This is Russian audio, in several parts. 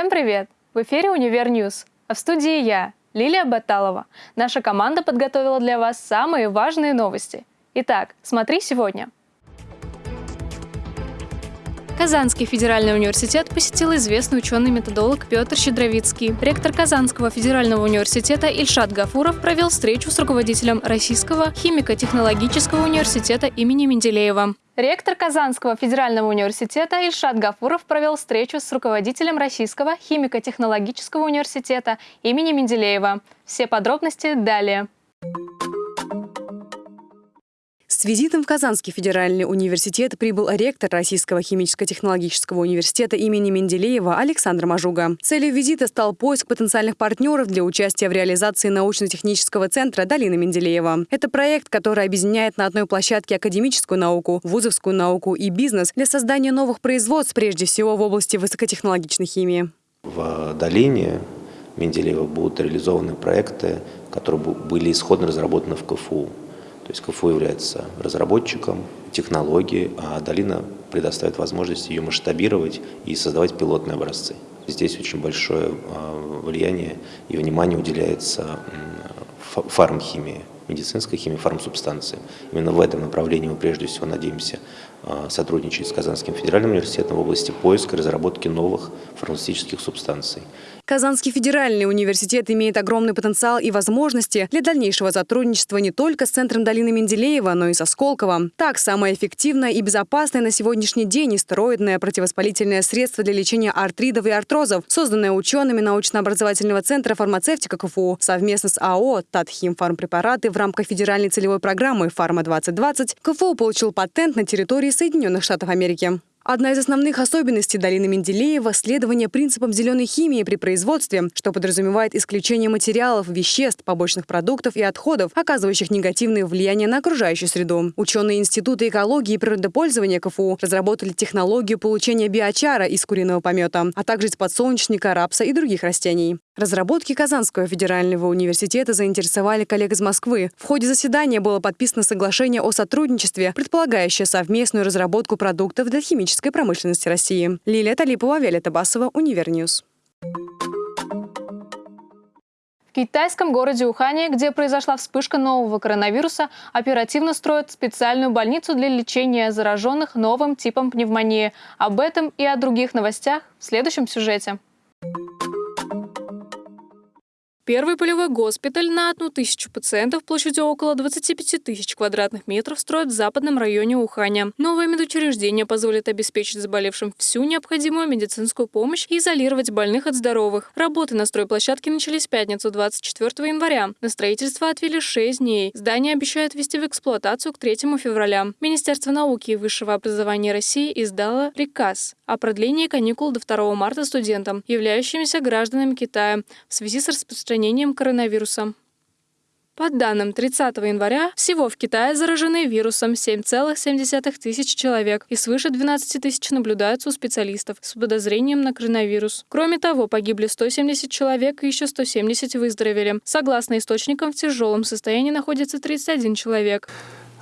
Всем привет! В эфире «Универ News», а в студии я, Лилия Баталова. Наша команда подготовила для вас самые важные новости. Итак, смотри сегодня. Казанский федеральный университет посетил известный ученый-методолог Петр Щедровицкий. Ректор Казанского федерального университета Ильшат Гафуров провел встречу с руководителем Российского химико-технологического университета имени Менделеева. Ректор Казанского федерального университета Ильшат Гафуров провел встречу с руководителем Российского химико-технологического университета имени Менделеева. Все подробности далее. С визитом в Казанский федеральный университет прибыл ректор Российского химическо-технологического университета имени Менделеева Александр Мажуга. Целью визита стал поиск потенциальных партнеров для участия в реализации научно-технического центра Долины Менделеева. Это проект, который объединяет на одной площадке академическую науку, вузовскую науку и бизнес для создания новых производств, прежде всего в области высокотехнологичной химии. В долине Менделеева будут реализованы проекты, которые были исходно разработаны в КФУ. То есть КФУ является разработчиком технологии, а долина предоставит возможность ее масштабировать и создавать пилотные образцы. Здесь очень большое а, влияние и внимание уделяется фармхимии, медицинской химии, фармсубстанциям. Именно в этом направлении мы прежде всего надеемся а, сотрудничать с Казанским федеральным университетом в области поиска и разработки новых фармацевтических субстанций. Казанский федеральный университет имеет огромный потенциал и возможности для дальнейшего сотрудничества не только с Центром долины Менделеева, но и со Сколково. Так, самое эффективное и безопасное на сегодняшний день стероидное противовоспалительное средство для лечения артридов и артрозов, созданное учеными научно-образовательного центра фармацевтика КФУ совместно с АО «Татхим фармпрепараты» в рамках федеральной целевой программы «Фарма-2020» КФУ получил патент на территории Соединенных Штатов Америки. Одна из основных особенностей долины Менделеева – следование принципам зеленой химии при производстве, что подразумевает исключение материалов, веществ, побочных продуктов и отходов, оказывающих негативное влияние на окружающую среду. Ученые Института экологии и природопользования КФУ разработали технологию получения биочара из куриного помета, а также из подсолнечника, рапса и других растений. Разработки Казанского федерального университета заинтересовали коллег из Москвы. В ходе заседания было подписано соглашение о сотрудничестве, предполагающее совместную разработку продуктов для химической промышленности России. Лилия Талипова, Виолетта Басова, Универ News. В китайском городе Ухане, где произошла вспышка нового коронавируса, оперативно строят специальную больницу для лечения зараженных новым типом пневмонии. Об этом и о других новостях в следующем сюжете. Первый полевой госпиталь на одну тысячу пациентов площадью около 25 тысяч квадратных метров строят в западном районе Уханя. Новое медучреждение позволит обеспечить заболевшим всю необходимую медицинскую помощь и изолировать больных от здоровых. Работы на стройплощадке начались в пятницу 24 января. На строительство отвели 6 дней. Здание обещают ввести в эксплуатацию к 3 февраля. Министерство науки и высшего образования России издало приказ о продлении каникул до 2 марта студентам, являющимся гражданами Китая, в связи с распространением распространением коронавируса. По данным 30 января, всего в Китае заражены вирусом 7,7 тысяч человек и свыше 12 тысяч наблюдаются у специалистов с подозрением на коронавирус. Кроме того, погибли 170 человек и еще 170 выздоровели. Согласно источникам, в тяжелом состоянии находится 31 человек.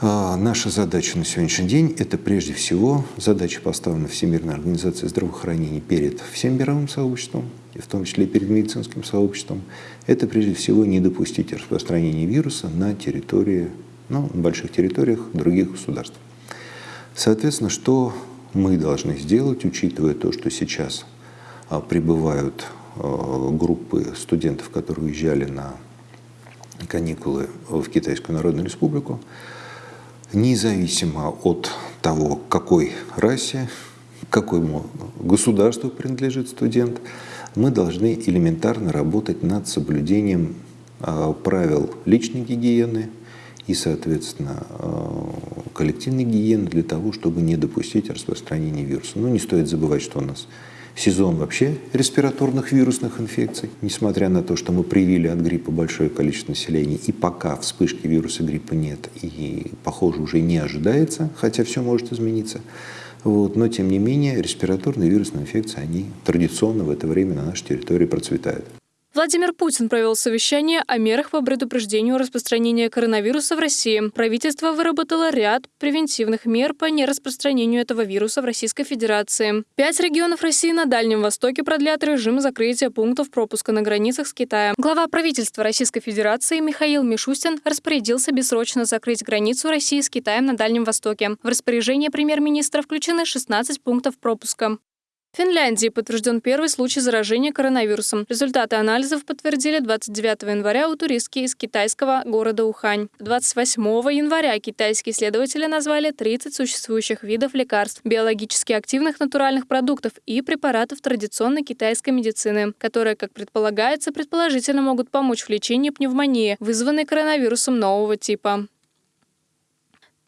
А, наша задача на сегодняшний день – это прежде всего задача, поставлена Всемирной организацией здравоохранения перед всем мировым сообществом, и в том числе перед медицинским сообществом. Это прежде всего не допустить распространения вируса на территории, ну, на больших территориях других государств. Соответственно, что мы должны сделать, учитывая то, что сейчас а, прибывают а, группы студентов, которые уезжали на каникулы в Китайскую Народную Республику, независимо от того, какой расе, какому государству принадлежит студент, мы должны элементарно работать над соблюдением а, правил личной гигиены и, соответственно, а, коллективной гигиены для того, чтобы не допустить распространения вируса. Но не стоит забывать, что у нас сезон вообще респираторных вирусных инфекций, несмотря на то, что мы привили от гриппа большое количество населения, и пока вспышки вируса гриппа нет, и, похоже, уже не ожидается, хотя все может измениться. Вот, но, тем не менее, респираторные вирусные инфекции, они традиционно в это время на нашей территории процветают. Владимир Путин провел совещание о мерах по предупреждению распространения коронавируса в России. Правительство выработало ряд превентивных мер по нераспространению этого вируса в Российской Федерации. Пять регионов России на Дальнем Востоке продлят режим закрытия пунктов пропуска на границах с Китаем. Глава правительства Российской Федерации Михаил Мишустин распорядился бессрочно закрыть границу России с Китаем на Дальнем Востоке. В распоряжение премьер-министра включены 16 пунктов пропуска. В Финляндии подтвержден первый случай заражения коронавирусом. Результаты анализов подтвердили 29 января у туристки из китайского города Ухань. 28 января китайские исследователи назвали 30 существующих видов лекарств, биологически активных натуральных продуктов и препаратов традиционной китайской медицины, которые, как предполагается, предположительно могут помочь в лечении пневмонии, вызванной коронавирусом нового типа.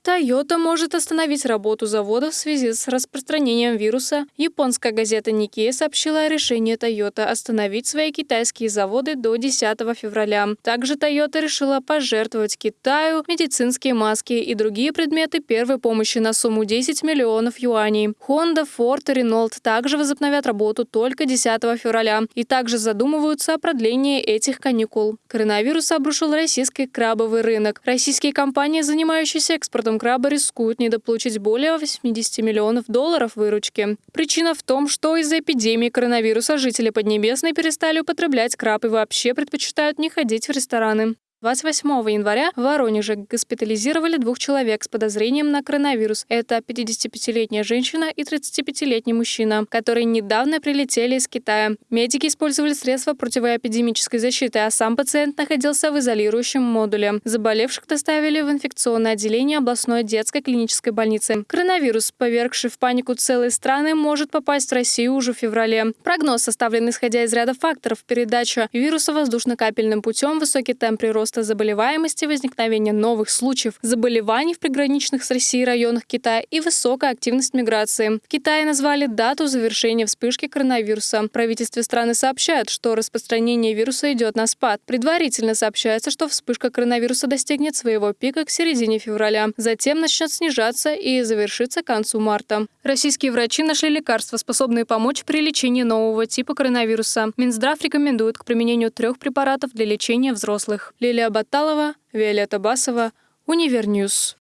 Toyota может остановить работу завода в связи с распространением вируса. Японская газета Nikkei сообщила о решении Toyota остановить свои китайские заводы до 10 февраля. Также Toyota решила пожертвовать Китаю медицинские маски и другие предметы первой помощи на сумму 10 миллионов юаней. Honda, Ford и Renault также возобновят работу только 10 февраля и также задумываются о продлении этих каникул. Коронавирус обрушил российский крабовый рынок. Российские компании, занимающиеся экспортом экспортом краба рискуют недополучить более 80 миллионов долларов выручки. Причина в том, что из-за эпидемии коронавируса жители Поднебесной перестали употреблять краб и вообще предпочитают не ходить в рестораны. 28 января в Воронеже госпитализировали двух человек с подозрением на коронавирус. Это 55-летняя женщина и 35-летний мужчина, которые недавно прилетели из Китая. Медики использовали средства противоэпидемической защиты, а сам пациент находился в изолирующем модуле. Заболевших доставили в инфекционное отделение областной детской клинической больницы. Коронавирус, повергший в панику целые страны, может попасть в Россию уже в феврале. Прогноз составлен исходя из ряда факторов. Передача вируса воздушно-капельным путем, высокий темп прироста роста заболеваемости, возникновения новых случаев заболеваний в приграничных с Россией районах Китая и высокая активность миграции. В Китае назвали дату завершения вспышки коронавируса. Правительство страны сообщает, что распространение вируса идет на спад. Предварительно сообщается, что вспышка коронавируса достигнет своего пика к середине февраля. Затем начнет снижаться и завершится к концу марта. Российские врачи нашли лекарства, способные помочь при лечении нового типа коронавируса. Минздрав рекомендует к применению трех препаратов для лечения взрослых. Лилия Лилия Баталова, Виолетта Басова, Универ News.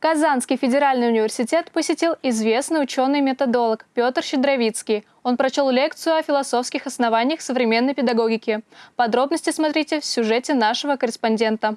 Казанский федеральный университет посетил известный ученый-методолог Петр Щедровицкий. Он прочел лекцию о философских основаниях современной педагогики. Подробности смотрите в сюжете нашего корреспондента.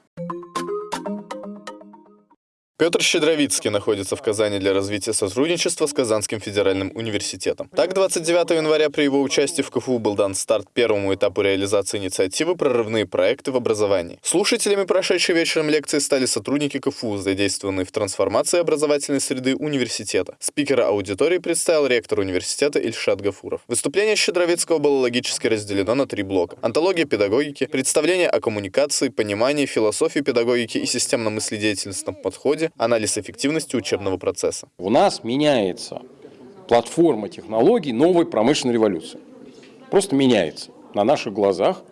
Петр Щедровицкий находится в Казани для развития сотрудничества с Казанским федеральным университетом. Так, 29 января при его участии в КФУ был дан старт первому этапу реализации инициативы «Прорывные проекты в образовании». Слушателями прошедшей вечером лекции стали сотрудники КФУ, задействованные в трансформации образовательной среды университета. Спикера аудитории представил ректор университета Ильшат Гафуров. Выступление Щедровицкого было логически разделено на три блока. Антология педагогики, представление о коммуникации, понимании, философии педагогики и системно-мыследеятельностном подходе, анализ эффективности учебного процесса. У нас меняется платформа технологий новой промышленной революции. Просто меняется на наших глазах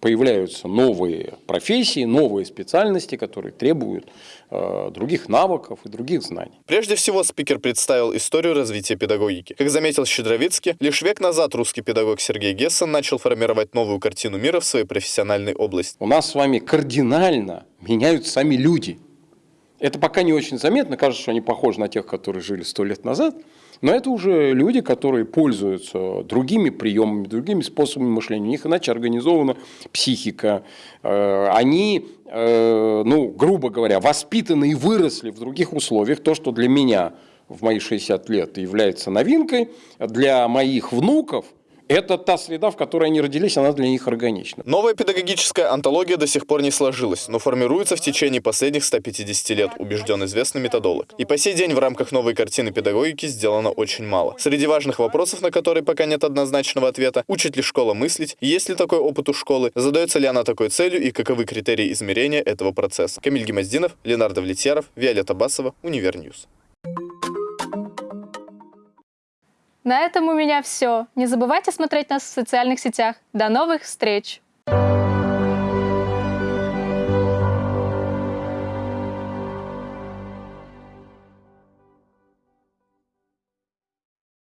появляются новые профессии, новые специальности, которые требуют э, других навыков и других знаний. Прежде всего, спикер представил историю развития педагогики. Как заметил Щедровицкий, лишь век назад русский педагог Сергей Гессен начал формировать новую картину мира в своей профессиональной области. У нас с вами кардинально меняются сами люди. Это пока не очень заметно, кажется, что они похожи на тех, которые жили сто лет назад, но это уже люди, которые пользуются другими приемами, другими способами мышления. У них иначе организована психика. Э, они, э, ну, грубо говоря, воспитаны и выросли в других условиях. То, что для меня в мои 60 лет является новинкой, для моих внуков – это та среда, в которой они родились, она для них органична. Новая педагогическая антология до сих пор не сложилась, но формируется в течение последних 150 лет, убежден известный методолог. И по сей день в рамках новой картины педагогики сделано очень мало. Среди важных вопросов, на которые пока нет однозначного ответа, учит ли школа мыслить, есть ли такой опыт у школы, задается ли она такой целью и каковы критерии измерения этого процесса. Камиль Гемоздинов, Ленардо Влетьяров, Виолетта Басова, Универ News. На этом у меня все. Не забывайте смотреть нас в социальных сетях. До новых встреч!